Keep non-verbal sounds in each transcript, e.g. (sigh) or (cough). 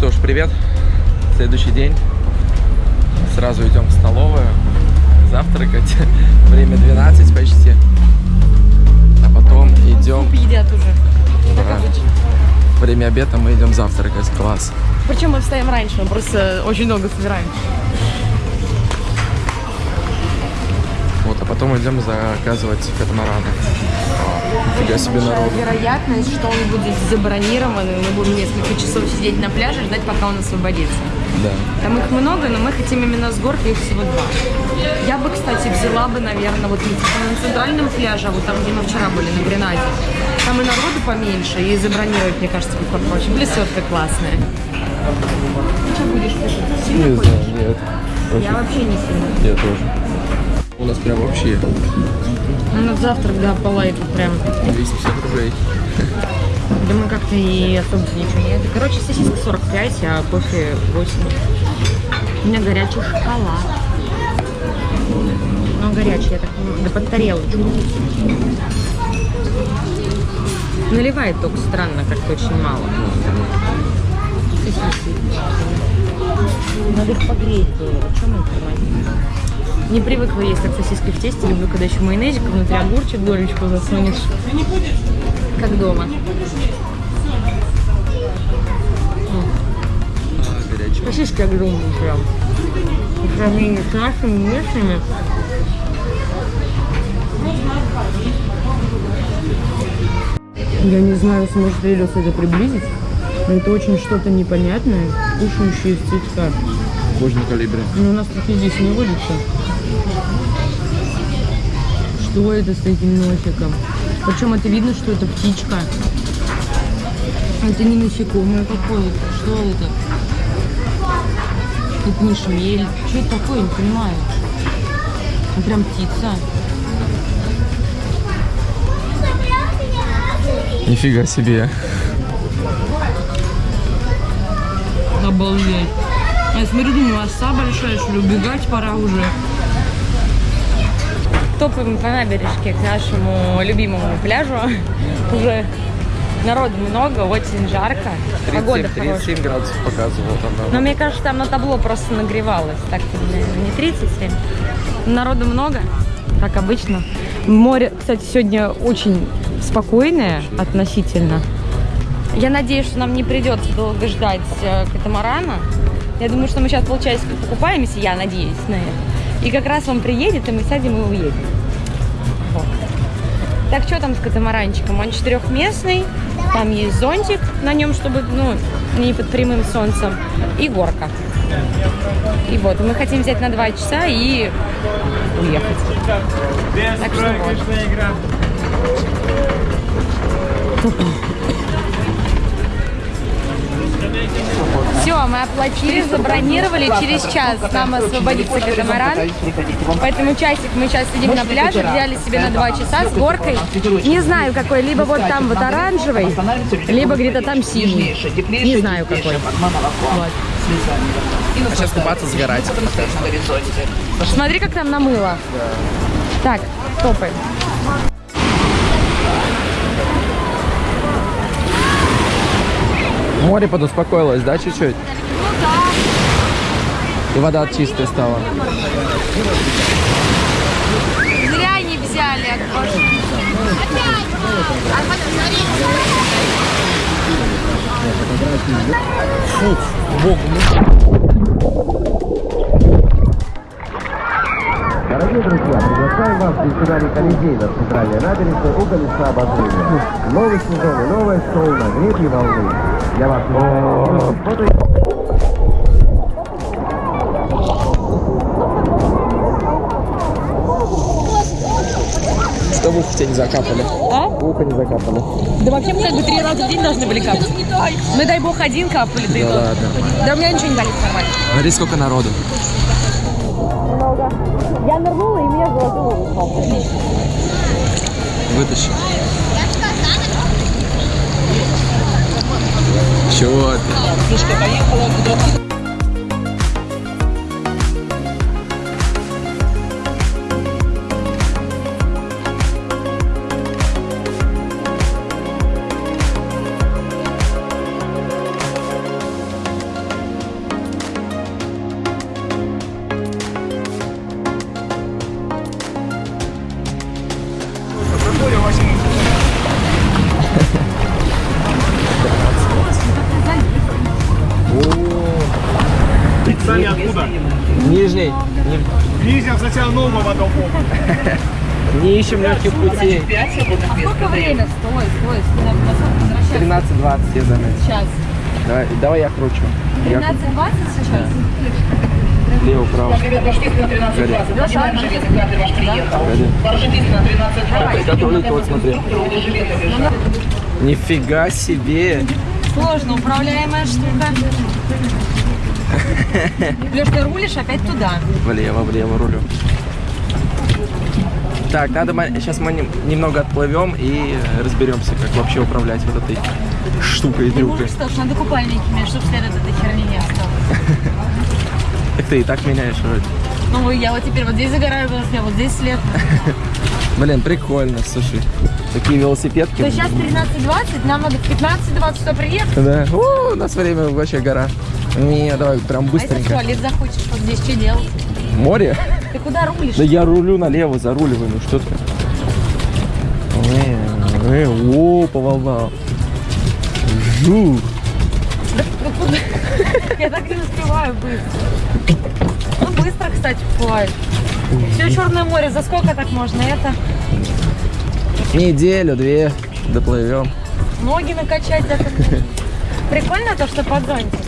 что ж, привет. Следующий день. Сразу идем в столовую завтракать. (laughs) Время 12 почти. А потом идем... Суп едят уже. Да. Время обеда мы идем завтракать. Класс. Причем мы встаем раньше, мы просто очень много собираем. А потом идем заказывать катамараны. Нифига себе народ. вероятность, что он будет забронирован, и мы будем несколько часов сидеть на пляже, ждать, пока он освободится. Да. Там их много, но мы хотим именно с горки, их всего два. Я бы, кстати, взяла бы, наверное, вот не на центральном пляже, а вот там, где мы вчера были, на Гренаде. Там и народу поменьше, и забронировать, мне кажется, будет проще. Блесетка классная. Ты что будешь писать? Сильно Не хочешь? знаю, нет. Я вообще не сильно. Я тоже. У нас прям вообще Ну, на завтрак, да, по лайку прям. 250 рублей. Да мы как-то и особо ничего не... Короче, сосиска 45, а кофе 8. У меня горячий шоколад. Ну, горячий, я так понимаю. Да под тарелочку. Наливает только странно, как-то очень мало. Сосиски. Надо их погреть было. Чем их тормозить? Не привыкла есть так сосиски в тесте. Люблю, когда еще майонезик внутри огурчик, долечку засунешь. Как дома. А. Сосиски огромные прям. По сравнению с нашими местными. Я не знаю, сможет ли Лёс это приблизить, но это очень что-то непонятное, кушающее из цветка. Кожный калибре. Но у нас таки здесь не водится. Что это с таким носиком? Причем это видно, что это птичка. Это не насекомое какое-то. Что это? Это не шмель. Что это такое, не понимаю. Ну, прям птица. Нифига себе. Обалдеть. Я смотрю, думаю, оса большая, что ли, убегать пора уже. Топаем по набережке к нашему любимому пляжу. (laughs) Уже народу много, очень жарко. Погода 37, хорошая. 37 градусов показывал там. да. Но мне кажется, там на табло просто нагревалось. Так, наверное, не 37. Народу много, как обычно. Море, кстати, сегодня очень спокойное относительно. Я надеюсь, что нам не придется долго ждать э, катамарана. Я думаю, что мы сейчас полчасика покупаемся, я надеюсь на это. И как раз он приедет, и мы сядем и уедем. Вот. Так, что там с катамаранчиком? Он четырехместный, там есть зонтик на нем, чтобы, ну, не под прямым солнцем, и горка. И вот, мы хотим взять на два часа и уехать. Так что вот. Все, мы оплатили, забронировали. Через час нам освободится катамаран. Поэтому часик мы сейчас сидим на пляже, взяли себе на два часа с горкой. Не знаю какой, либо вот там вот оранжевый, либо где-то там синий. Не знаю какой. Вот. А сейчас купаться, сгорать. Смотри, как там намыло. Так, топаем. Море подуспокоилось, да, чуть-чуть? И вода чистая стала. Зря не взяли Дорогие друзья, приглашаем вас в фестивале Колизей на центральной набережной у колеса обозрения. Новый сезон и новое шоу на гребне волны. Для вас Что в ухо тебя не закапали? А? В ухо не закапали. Да вообще мы как бы три раза в день должны были капать. Ну дай бог один капали, да и Да то. ладно. Да у меня ничего не болит нормально. Смотри, сколько народу. Я нырнула и меня заложило ухо. Вытащи. Чего ты? Сами ищем легких путей. А сколько время? Стой, стой, стой. На сколько возвращаться? 13.20 я заметил. Сейчас. Давай, давай я кручу. Я 13.20 сейчас? лево, право. Рулит, вот смотри. Нифига себе. Сложно управляемая штука. (laughs) Леш, ты рулишь опять туда. Влево, влево рулю. Так, надо сейчас мы нем- немного отплывем и разберемся, как вообще управлять вот этой штукой трюкой. можешь что надо купальники менять, чтобы след от этой херни не осталось. (laughs) Так ты и так меняешь вроде. Ну, я вот теперь вот здесь загораю, вот здесь след. (laughs) Блин, прикольно, слушай. Такие велосипедки. То сейчас 13.20, нам надо в 15.20 сюда приехать. Да. У нас время вообще гора. Не, давай прям А если в быстренько. туалет захочешь, вот здесь что делать? Море? Ты куда рулишь? Да я рулю налево, заруливаю, ну что ты? Э, э, о, по волнам. Жу. Куда? (laughs) Я так не успеваю быстро. Ну, быстро, кстати, бывает. Все Черное море, за сколько так можно? Это Неделю, две доплывем. ноги накачать. Это... (laughs) Прикольно то, что под зонтик.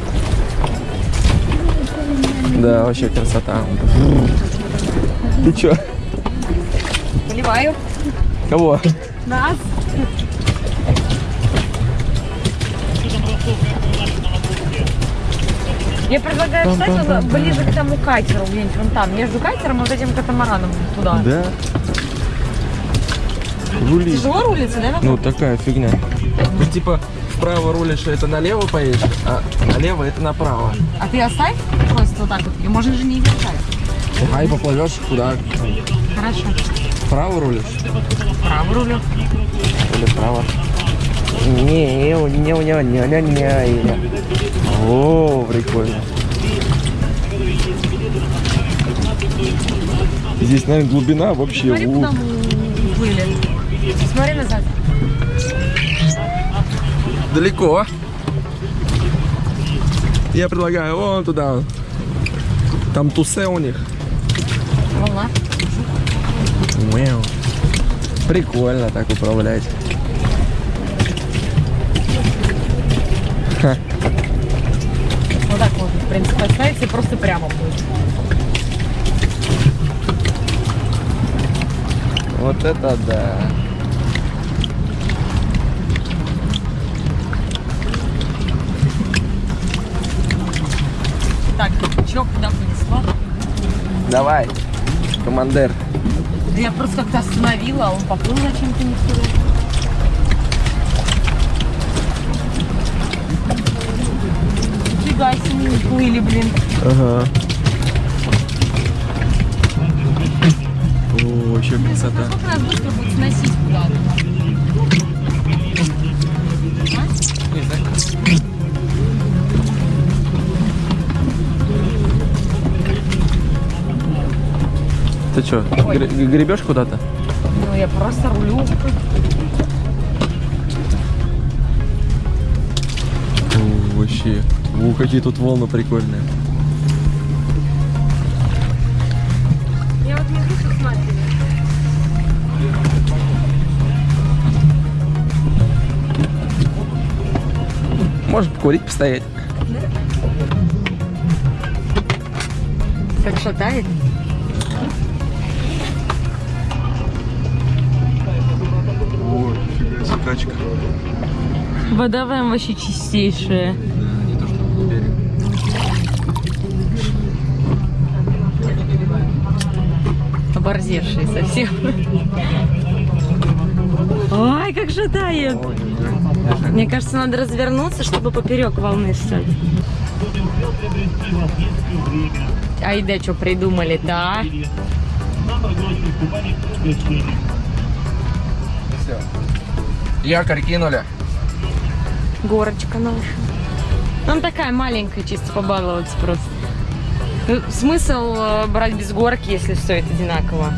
Да, вообще красота. Ты чё? Поливаю. Кого? Нас. Я предлагаю встать ближе к тому катеру, где-нибудь вон там, между катером и вот этим катамараном туда. Да. Рули. Тяжело рулиться, да? Ну, такая фигня. Ну, типа, вправо рулишь, это налево поедешь, а налево это направо. А ты оставь просто вот так вот, и можно же не держать. Ай, поплывешь куда? Хорошо. Вправо рулишь? Право рулю. Или вправо? Не, не, не, не, не, не, не, не. О, прикольно. Здесь, наверное, глубина вообще. Смотри, куда мы уплыли. Смотри назад. Далеко. Я предлагаю вон туда. Там тусе у них. Волна. Мяу. Прикольно так управлять. Вот так можно, в принципе, оставить и просто прямо будет. Вот это да. Давай, командир. Да я просто как-то остановила, а он поплыл зачем-то не туда. Нифига себе, не плыли, блин. Ага. О, вообще красота. Сколько нас быстро будет сносить куда-то? Ты что, гребешь куда-то? Ну, я просто рулю. О, вообще. О, какие тут волны прикольные. Я вот. Может покурить, постоять. Как шатает? Фига себе качка. Вода прям вообще чистейшая. Да. Оборзевшие совсем. Ой, как шатает. Мне кажется, надо развернуться, чтобы поперек волны стать. Ай, да, что придумали-то, а? Все. Якорь кинули. Горочка наша. Там такая маленькая, чисто побаловаться просто. Ну, Смысл э, брать без горки, если стоит одинаково?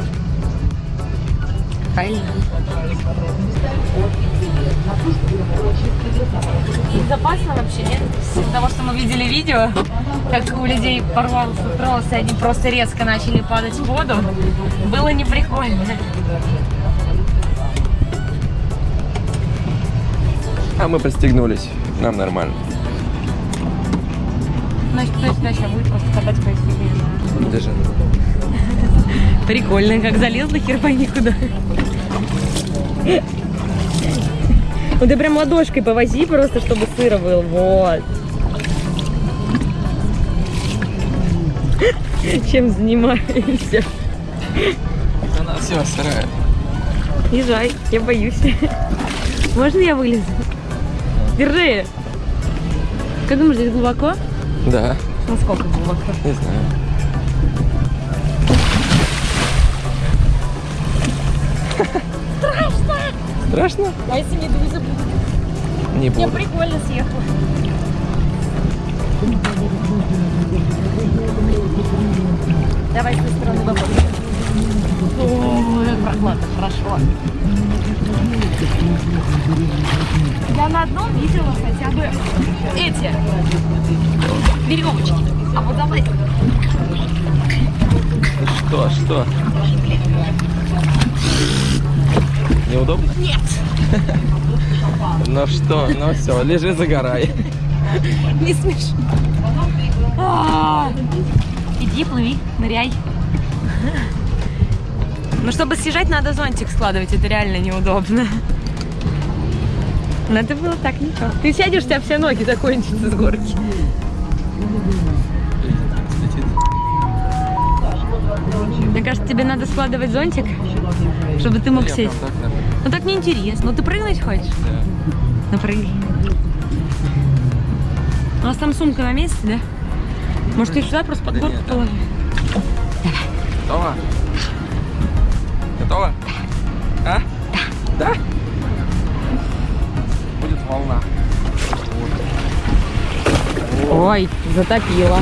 Правильно. Безопасно вообще, нет? Из того, что мы видели видео, как у людей порвался трос, и они просто резко начали падать в воду, было не А мы пристегнулись. Нам нормально. Значит, кто сюда сейчас будет просто катать по? Даже Прикольно, как залезла, хер пойми куда. Ну ты прям ладошкой повози просто, чтобы сыро был. Вот. Чем занимаемся? она все сырая. Езжай, я боюсь. Можно я вылезу? Держи. Как думаешь, здесь глубоко? Да, Насколько глубоко? не знаю. Страшно. Страшно? А если медуза будет? Не Я буду. прикольно съехала. Давай с той стороны попробуем. Ой, прохладно, хорошо. Я на одном видела хотя бы эти веревочки. А вот давай. Что, что? Неудобно? Нет. Ну что, ну все, лежи, загорай. Не смешно. А, Иди, плыви, ныряй. Ну, чтобы съезжать, надо зонтик складывать. Это реально неудобно. Но это было так ничего. Ты сядешь, у тебя все ноги закончатся с горки. Мне кажется, тебе надо складывать зонтик, чтобы ты мог сесть. Ну так неинтересно. Ну ты прыгнуть хочешь? Ну прыгай. У нас там сумка на месте, да? Может, ты сюда просто под Да горку нет, там. положи? Готово? Готово? А? Да? Будет волна. Ой, затопило.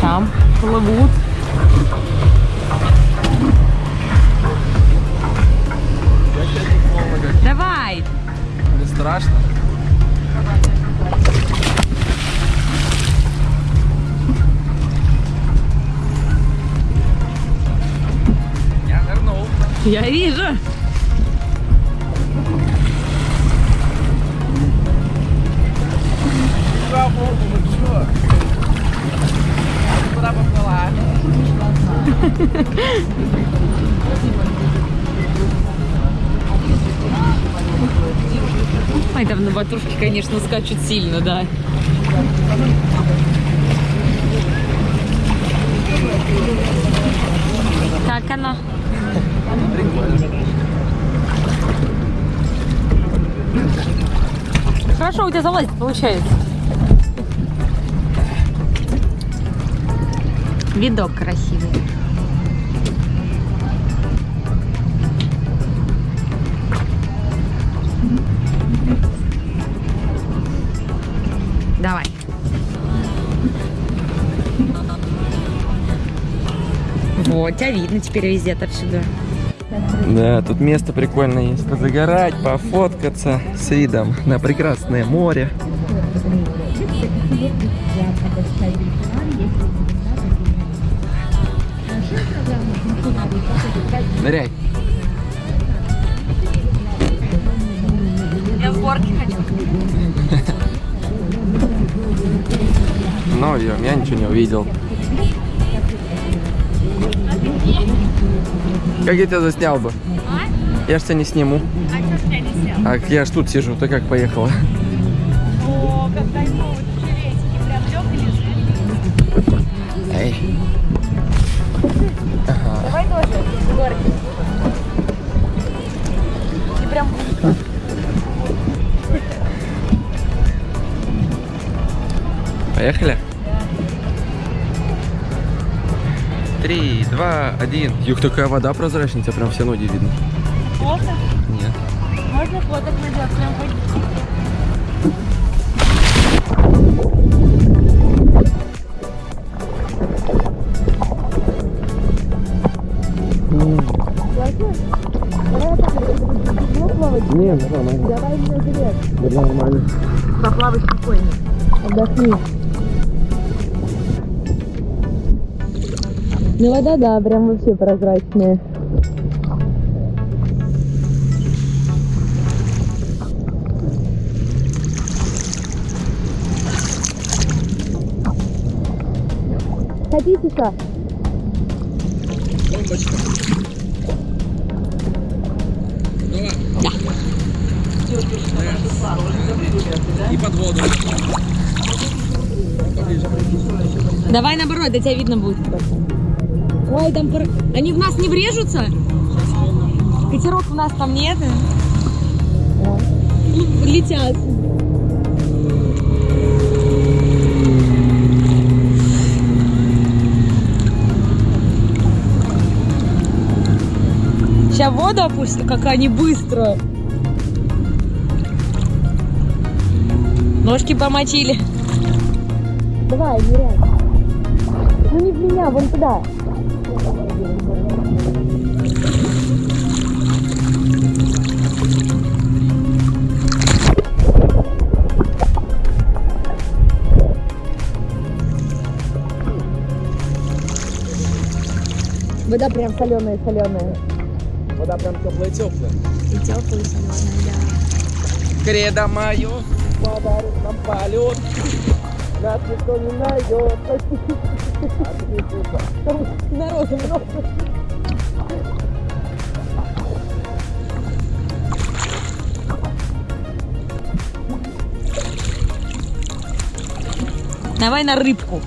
Там плывут. Давай! Не страшно? Я вижу. Куда (laughs) поплыла? Ой, там на батушке, конечно, скачут сильно, да. Как оно? Хорошо у тебя залазить получается. Видок красивый. Давай. Вот, тебя видно теперь везде отовсюду. Да, тут место прикольное есть. Позагорать, пофоткаться с видом на прекрасное море. Ныряй. Я в горке хочу. (laughs) Ну, я, я ничего не увидел. Как я тебя заснял бы? Я ж тебя не сниму. А что ж я не сел? А я ж тут сижу, ты как поехала? О, когда-нибудь чересики прям лег и лежит. Эй. Давай тоже в горке. И прям Поехали? Три, два, один. Юх, такая вода прозрачная, тебя прям все ноги видно. Можно? Нет. Можно фоток надеть, прям Не, нормально. Давай на берег. Да нормально. Поплавай спокойно. Отдохни. Ну вода, да, прям вообще прозрачная. Хотите что? Бомбочка. И под воду. Давай наоборот, до тебя видно будет Ой, там пор- они в нас не врежутся? Катеров у нас там нет. Л- Летят. Сейчас воду опустят, как они быстро. Ножки помочили. Давай, ныряй. Ну не в меня, вон туда. Вода прям соленая-соленая. Вода прям теплая-теплая. И теплая соленая, да. Кредо мое подарит нам полет. Нас никто не найдет. Народу много. Давай на рыбку.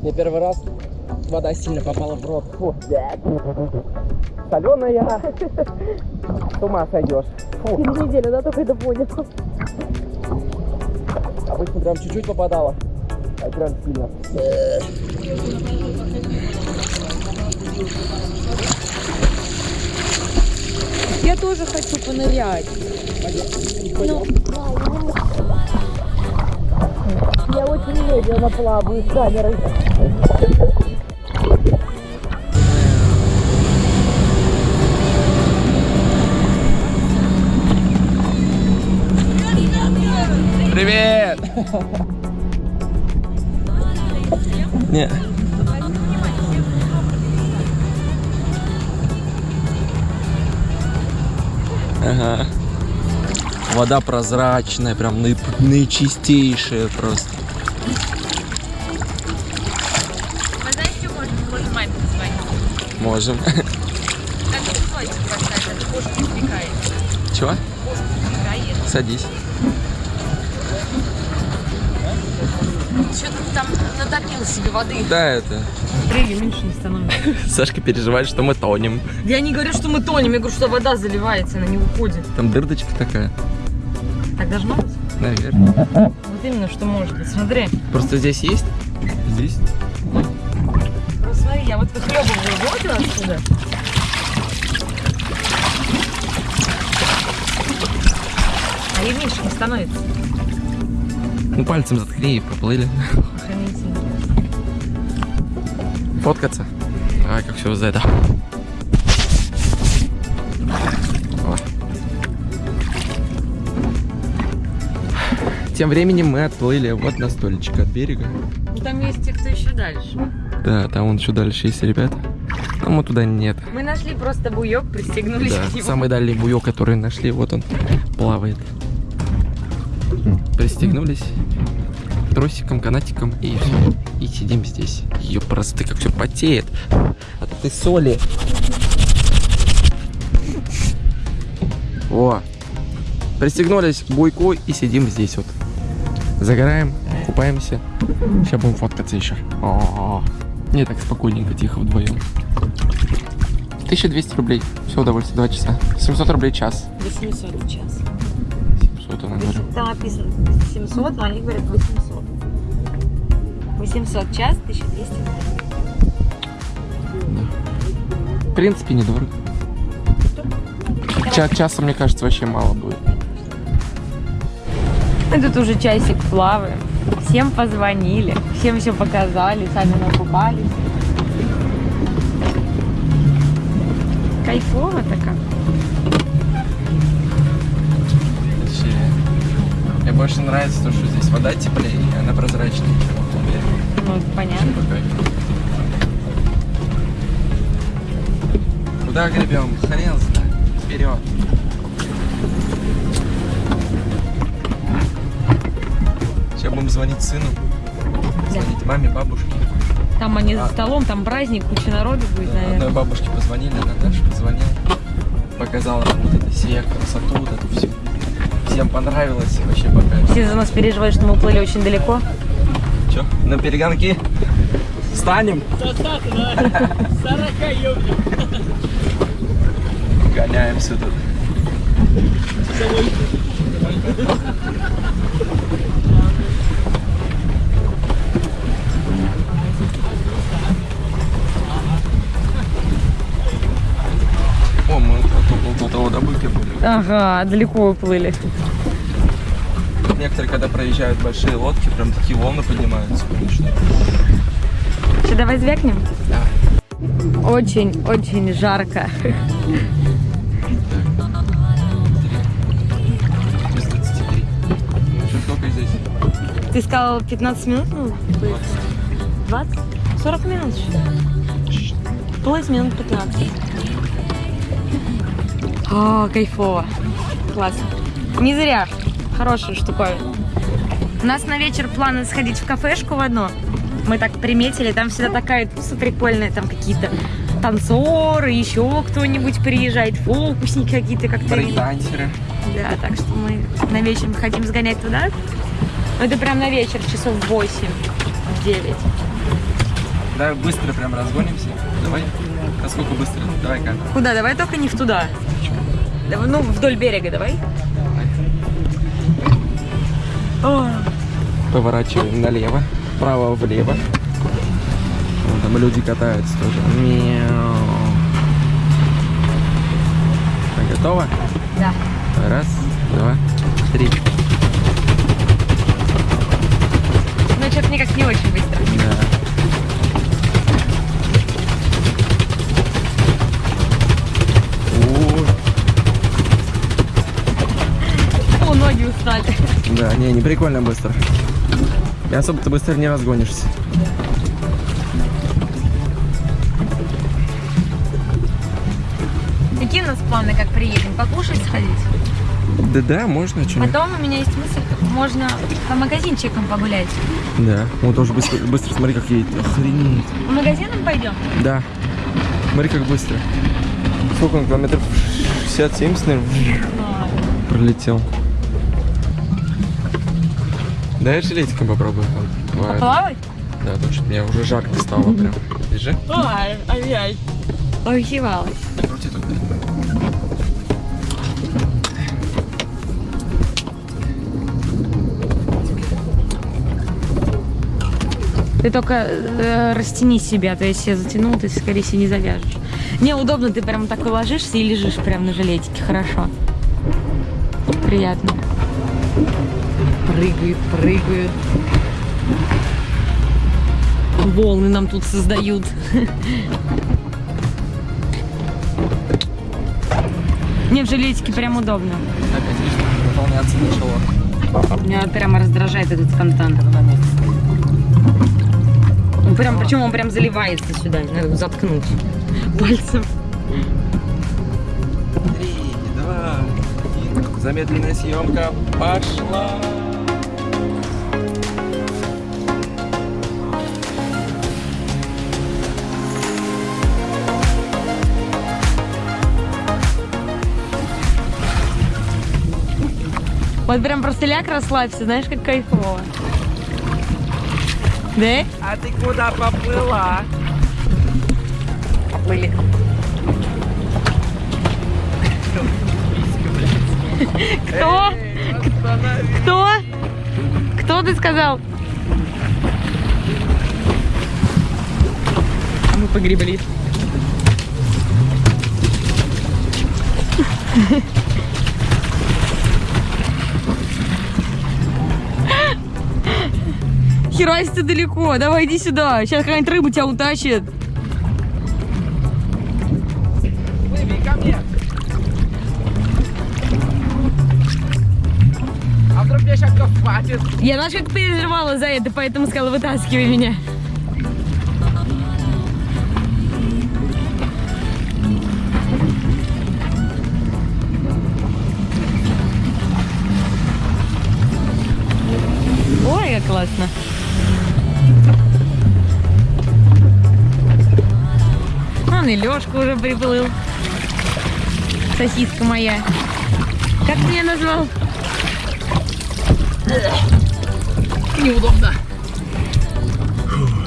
Мне первый раз вода сильно попала в рот. Фу. Соленая. С ума сойдешь. Фу. Через неделю, да, только это понял. Обычно прям чуть-чуть попадала. А прям сильно. Я тоже хочу понырять. Ну, я очень медленно плаваю с камерой. Привет! Не. Ага. Вода прозрачная, прям наип- наичистейшая просто. Мы знаете, что можем? Можем маме позвонить. Можем. Как часочек поставить, кошка. Чего? Садись. Что-то там натопил себе воды. Да, это. Смотри, меньше не становится. (laughs) Сашка переживает, что мы тонем. Я не говорю, что мы тонем, я говорю, что вода заливается, она не уходит. Там дырдочка такая. Так должно быть? Наверное. Вот именно, что может быть. Смотри. Просто здесь есть. Здесь. Вот смотри, я вот выхлебываю воду отсюда. А ей меньше не становится. Ну пальцем заткни и поплыли. Фоткаться. Давай, как все за это. Тем временем мы отплыли вот на столечек от берега. Ну там есть те, кто еще дальше. Да, там вон еще дальше есть ребята. А мы туда нет. Мы нашли просто буек, пристегнулись Да, к нему. самый дальний буек, который нашли, вот он плавает. Пристегнулись тросиком, канатиком и. И сидим здесь. Ее просто как все потеет от этой соли. О, пристегнулись к буйку и сидим здесь вот. Загораем, купаемся. Сейчас будем фоткаться еще. О, Не так спокойненько, тихо вдвоем. 1200 рублей. Все удовольствие, 2 часа. 700 рублей час. 800 в час. 700, она говорю. Там написано 700, но они говорят 800. 800 в час, 1200 В принципе, недорого. Ча часа, мне кажется, вообще мало будет. Мы тут уже часик плаваем. Всем позвонили, всем все показали, сами накупались. Кайфово так. Больше нравится то, что здесь вода теплее, и она прозрачнее, чем в. Ну, понятно. Такой. Куда гребем? Хрен знает. Вперед. Сейчас будем звонить сыну. Звонить маме, бабушке. Там они за А. столом, там праздник, куча народу будет, Одной наверное. бабушке позвонили, Наташа позвонил. Показала вот это все красоту, вот это все. Всем понравилось, вообще пока. Все за нас переживают, что мы уплыли очень далеко. Че, на перегонки? Станем? Гоняемся тут. О, мы добыки были. Ага, далеко уплыли. Некоторые, когда проезжают большие лодки, прям такие волны поднимаются, конечно. Что, давай звякнем? Да. Очень-очень жарко. Без 23. Что сколько здесь? Ты сказал 15 минут? Ну, 20? 40 минут. Плыть минут 15. О, кайфово. Классно. Не зря. Хорошая штуковина. У нас на вечер планы сходить в кафешку в одну. Мы так приметили, там всегда такая туса прикольная, там какие-то танцоры, еще кто-нибудь приезжает, фокусники какие-то, как-то. Брейкдансеры. Да, так что мы на вечер хотим сгонять туда. Но Это прям на вечер, часов 8, 9. Давай быстро прям разгонимся. Давай. Насколько быстро? Давай-ка. Куда? Давай только не в туда. Ну, вдоль берега давай. Поворачиваем налево, вправо, влево. Вон там люди катаются тоже. Мяу. Готово? да. Раз, два, три. Не, не прикольно быстро. И особо-то быстро не разгонишься. Какие у нас планы, как приедем? Покушать сходить? Да-да, можно, что Потом у меня есть мысль, можно по магазинчикам погулять. Да. Он тоже быстро, быстро, смотри, как едет. Охренеть. По магазинам пойдем? Да. Смотри, как быстро. Сколько он, километров 60-70, наверное, пролетел. Дай жилетиком попробую. Бывает. Плавать? Да, точно. Мне уже жарко стало прям. Держи. Ой, ай-яй. Крути только. Ты только э, растяни себя, то есть я затянул, ты, скорее всего, не завяжешь. Неудобно, ты прям так ложишься и лежишь прям на жилетике, хорошо. Приятно. Прыгают, прыгают. Волны нам тут создают. Мне в жилетике прям удобно. Видишь, наполняться начало. Меня прямо раздражает этот фонтан. Он прям, причем он прям заливается сюда, надо заткнуть пальцем. Три, два, один. Замедленная съемка пошла. Вот прям просто ляг расслабься, знаешь, как кайфово. Да? А ты куда поплыла? Поплыли. Кто? Кто? Кто ты сказал? Мы погребли. Нихера себе далеко. Давай иди сюда. Сейчас какая-нибудь рыба тебя утащит. Плыви ко мне. А вдруг меня сейчас хватит? Я знаешь, как переживала за это, поэтому сказала, вытаскивай меня. Ой, как классно. Он и Лешка уже приплыл. Сосиска моя. Как ты меня назвал? Неудобно.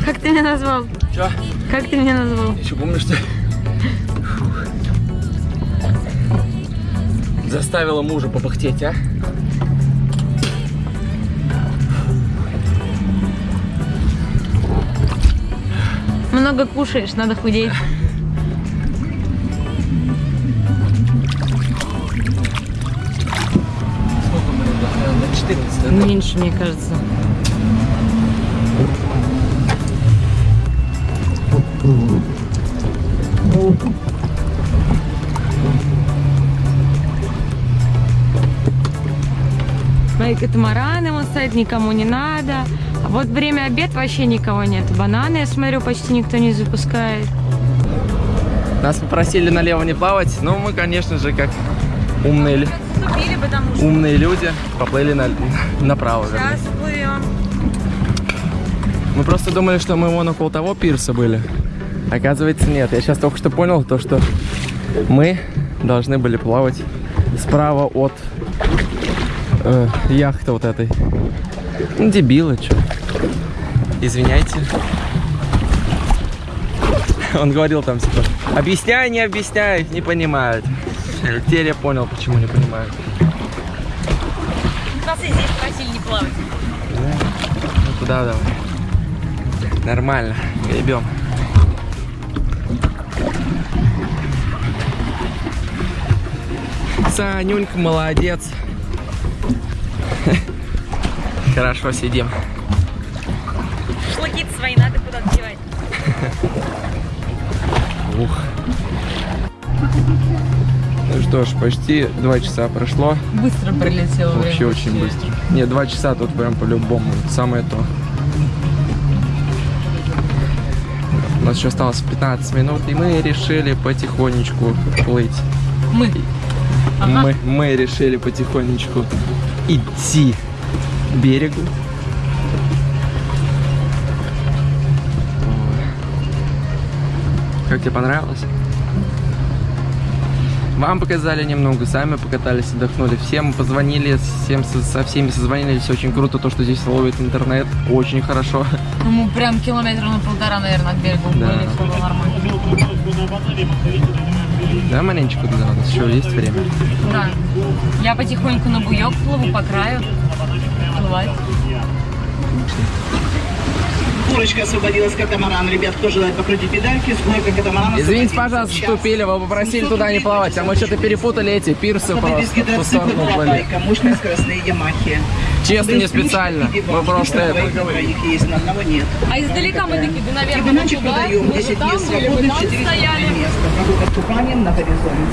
Как ты меня назвал? Че? Как ты меня назвал? Еще помню, что... Заставила мужа попыхтеть, а? Много кушаешь, надо худеть. На 14, да? Меньше, мне кажется. Мои катамараны вон стоят, никому не надо. А вот время обед вообще никого нет. Бананы, я смотрю, почти никто не запускает. Нас попросили налево не плавать, но мы, конечно же, как умные, умные люди, поплыли на- направо. вернее. сейчас плывем. Мы просто думали, что мы вон около того пирса были. Оказывается, нет. Я сейчас только что понял то, что мы должны были плавать справа от э, яхты вот этой. Ну, дебилы, что. Извиняйте. Он говорил там, типа, объясняй, не объясняй, не понимают. Теперь я понял, почему не понимают. Плавать. Ну туда давай. Нормально, гребем. Санюнька, молодец. (laughs) Хорошо сидим. Шашлыки свои надо куда-то девать. Ух. Ну что ж, почти два часа прошло. Быстро прилетело Вообще очень быстро. Не, два часа тут прям по-любому. Самое то. У нас еще осталось 15 минут, и мы решили потихонечку плыть. Мы. Мы, мы решили потихонечку идти к берегу. Как тебе понравилось? Вам показали немного, сами покатались, отдохнули. Всем позвонили, всем со, со всеми созвонились. Очень круто то, что здесь ловит интернет. Очень хорошо. Ну, мы прям километра на полтора, наверное, от берега Да. уплыли, все было нормально. Да, маленечко туда у нас еще есть время. Да. Я потихоньку на буек плыву по краю. Плывать. Курочка освободилась катамаран. Ребят, кто желает покрутить педальки, сборка катамарана. Извините, пожалуйста, вступили, вы попросили туда не плавать, а мы что-то перепутали эти пирсы просто гидроцикла, сторону скоростные ямахи. Честно, не специально. Мы просто это... двоих, на троих есть, на одного нет. А издалека мы такие, да, наверное, мы бы 10 там мест были, свободных, бы там 400 стояли. места. Прогулка с купанием на горизонте.